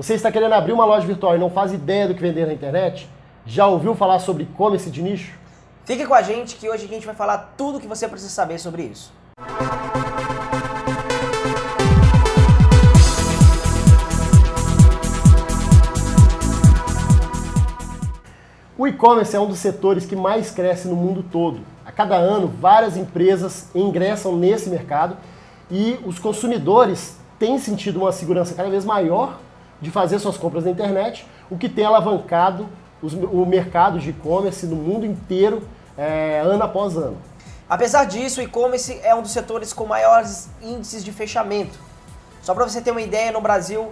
Você está querendo abrir uma loja virtual e não faz ideia do que vender na internet? Já ouviu falar sobre e-commerce de nicho? Fique com a gente que hoje a gente vai falar tudo o que você precisa saber sobre isso. O e-commerce é um dos setores que mais cresce no mundo todo. A cada ano, várias empresas ingressam nesse mercado e os consumidores têm sentido uma segurança cada vez maior de fazer suas compras na internet, o que tem alavancado os, o mercado de e-commerce no mundo inteiro, é, ano após ano. Apesar disso, o e-commerce é um dos setores com maiores índices de fechamento. Só para você ter uma ideia, no Brasil,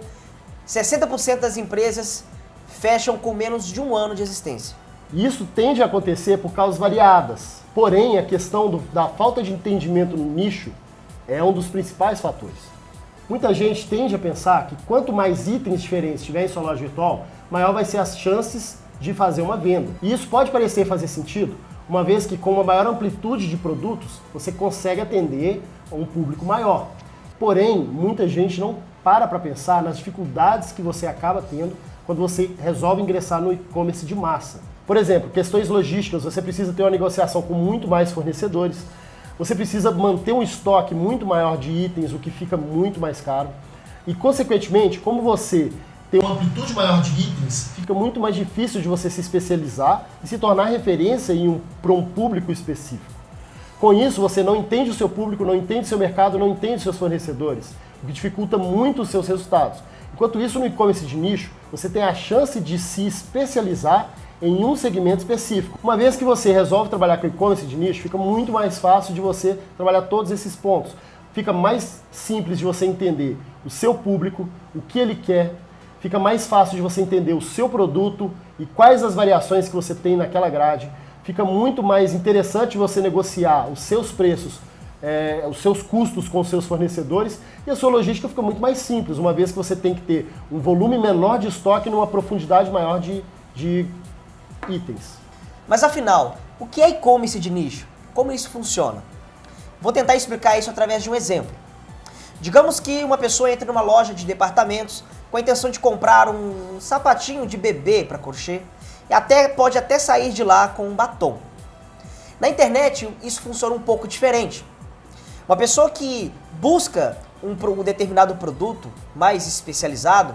60% das empresas fecham com menos de um ano de existência. Isso tende a acontecer por causas variadas. Porém, a questão do, da falta de entendimento no nicho é um dos principais fatores. Muita gente tende a pensar que quanto mais itens diferentes tiver em sua loja virtual, maior vai ser as chances de fazer uma venda. E isso pode parecer fazer sentido, uma vez que com uma maior amplitude de produtos, você consegue atender a um público maior. Porém, muita gente não para para pensar nas dificuldades que você acaba tendo quando você resolve ingressar no e-commerce de massa. Por exemplo, questões logísticas, você precisa ter uma negociação com muito mais fornecedores, você precisa manter um estoque muito maior de itens, o que fica muito mais caro. E, consequentemente, como você tem uma amplitude maior de itens, fica muito mais difícil de você se especializar e se tornar referência um, para um público específico. Com isso, você não entende o seu público, não entende o seu mercado, não entende os seus fornecedores, o que dificulta muito os seus resultados. Enquanto isso, no e-commerce de nicho, você tem a chance de se especializar em um segmento específico. Uma vez que você resolve trabalhar com e-commerce de nicho, fica muito mais fácil de você trabalhar todos esses pontos. Fica mais simples de você entender o seu público, o que ele quer, fica mais fácil de você entender o seu produto e quais as variações que você tem naquela grade. Fica muito mais interessante você negociar os seus preços, é, os seus custos com os seus fornecedores e a sua logística fica muito mais simples, uma vez que você tem que ter um volume menor de estoque numa profundidade maior de, de itens. Mas afinal, o que é e-commerce de nicho? Como isso funciona? Vou tentar explicar isso através de um exemplo. Digamos que uma pessoa entra numa loja de departamentos com a intenção de comprar um sapatinho de bebê para crochê e até pode até sair de lá com um batom. Na internet isso funciona um pouco diferente. Uma pessoa que busca um, um determinado produto mais especializado,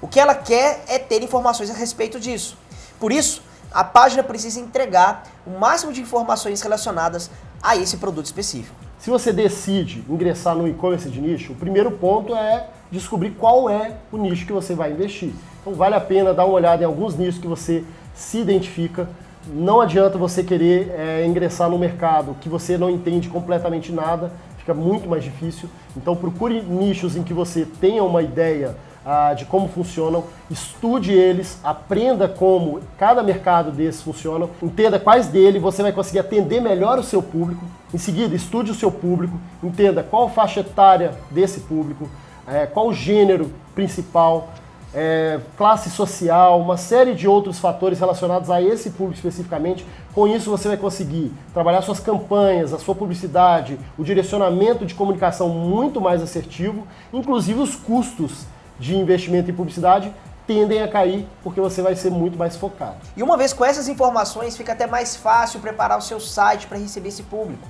o que ela quer é ter informações a respeito disso. Por isso, a página precisa entregar o máximo de informações relacionadas a esse produto específico. Se você decide ingressar no e-commerce de nicho, o primeiro ponto é descobrir qual é o nicho que você vai investir. Então vale a pena dar uma olhada em alguns nichos que você se identifica. Não adianta você querer é, ingressar no mercado que você não entende completamente nada, fica muito mais difícil. Então procure nichos em que você tenha uma ideia ah, de como funcionam, estude eles, aprenda como cada mercado desses funciona, entenda quais dele você vai conseguir atender melhor o seu público. Em seguida, estude o seu público, entenda qual faixa etária desse público, é, qual o gênero principal, é, classe social, uma série de outros fatores relacionados a esse público especificamente. Com isso você vai conseguir trabalhar suas campanhas, a sua publicidade, o direcionamento de comunicação muito mais assertivo, inclusive os custos de investimento em publicidade tendem a cair porque você vai ser muito mais focado. E uma vez com essas informações, fica até mais fácil preparar o seu site para receber esse público.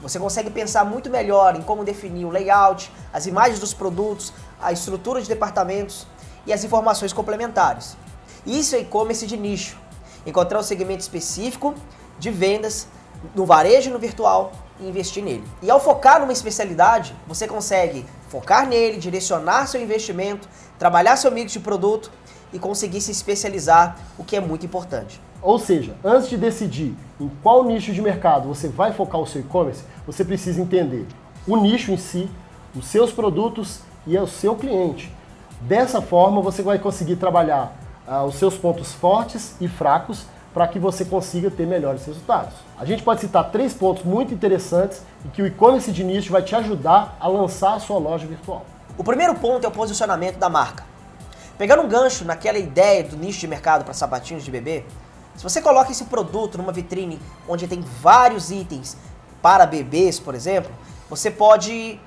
Você consegue pensar muito melhor em como definir o layout, as imagens dos produtos, a estrutura de departamentos e as informações complementares. Isso é e-commerce de nicho. Encontrar um segmento específico de vendas no varejo e no virtual e investir nele. E ao focar numa especialidade, você consegue focar nele, direcionar seu investimento, trabalhar seu mix de produto e conseguir se especializar, o que é muito importante. Ou seja, antes de decidir em qual nicho de mercado você vai focar o seu e-commerce, você precisa entender o nicho em si, os seus produtos e o seu cliente. Dessa forma, você vai conseguir trabalhar ah, os seus pontos fortes e fracos para que você consiga ter melhores resultados. A gente pode citar três pontos muito interessantes e que o e-commerce de nicho vai te ajudar a lançar a sua loja virtual. O primeiro ponto é o posicionamento da marca. Pegando um gancho naquela ideia do nicho de mercado para sapatinhos de bebê, se você coloca esse produto numa vitrine onde tem vários itens para bebês, por exemplo, você pode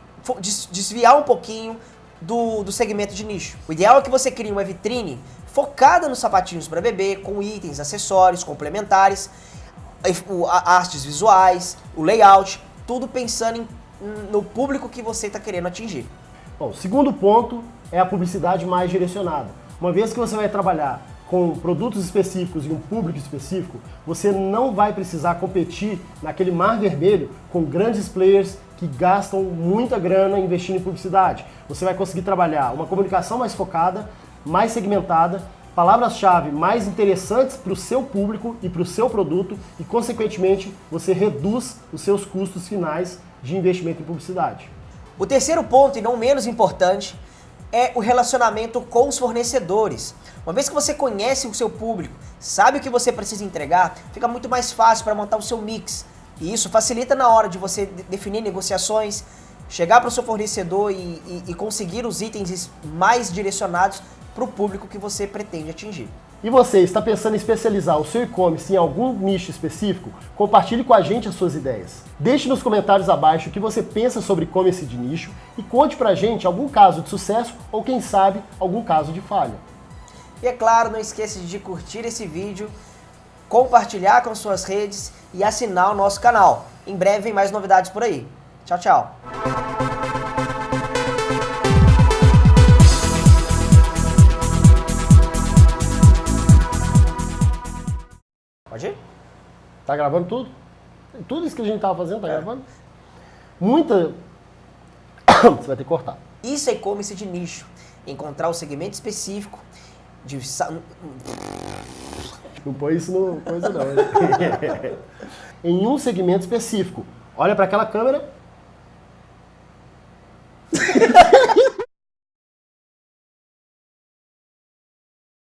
desviar um pouquinho do, do segmento de nicho. O ideal é que você crie uma vitrine focada nos sapatinhos para bebê, com itens, acessórios, complementares, artes visuais, o layout, tudo pensando em- no público que você está querendo atingir. Bom, o segundo ponto é a publicidade mais direcionada. Uma vez que você vai trabalhar com produtos específicos e um público específico, você não vai precisar competir naquele mar vermelho com grandes players que gastam muita grana investindo em publicidade. Você vai conseguir trabalhar uma comunicação mais focada, mais segmentada, palavras-chave mais interessantes para o seu público e para o seu produto e, consequentemente, você reduz os seus custos finais de investimento em publicidade. O terceiro ponto, e não menos importante, é o relacionamento com os fornecedores. Uma vez que você conhece o seu público, sabe o que você precisa entregar, fica muito mais fácil para montar o seu mix. E isso facilita na hora de você de- definir negociações, chegar para o seu fornecedor e, e- e conseguir os itens mais direcionados para o público que você pretende atingir. E você está pensando em especializar o seu e-commerce em algum nicho específico? Compartilhe com a gente as suas ideias. Deixe nos comentários abaixo o que você pensa sobre e-commerce de nicho e conte pra gente algum caso de sucesso ou quem sabe algum caso de falha. E é claro, não esqueça de curtir esse vídeo, compartilhar com suas redes e assinar o nosso canal. Em breve vem mais novidades por aí. Tchau, tchau. Tá gravando tudo? Tudo isso que a gente tava fazendo, tá gravando? Muita. você vai ter que cortar. Isso é e-commerce de nicho. Encontrar o segmento específico de Não põe isso no coisa não. em um segmento específico. Olha para aquela câmera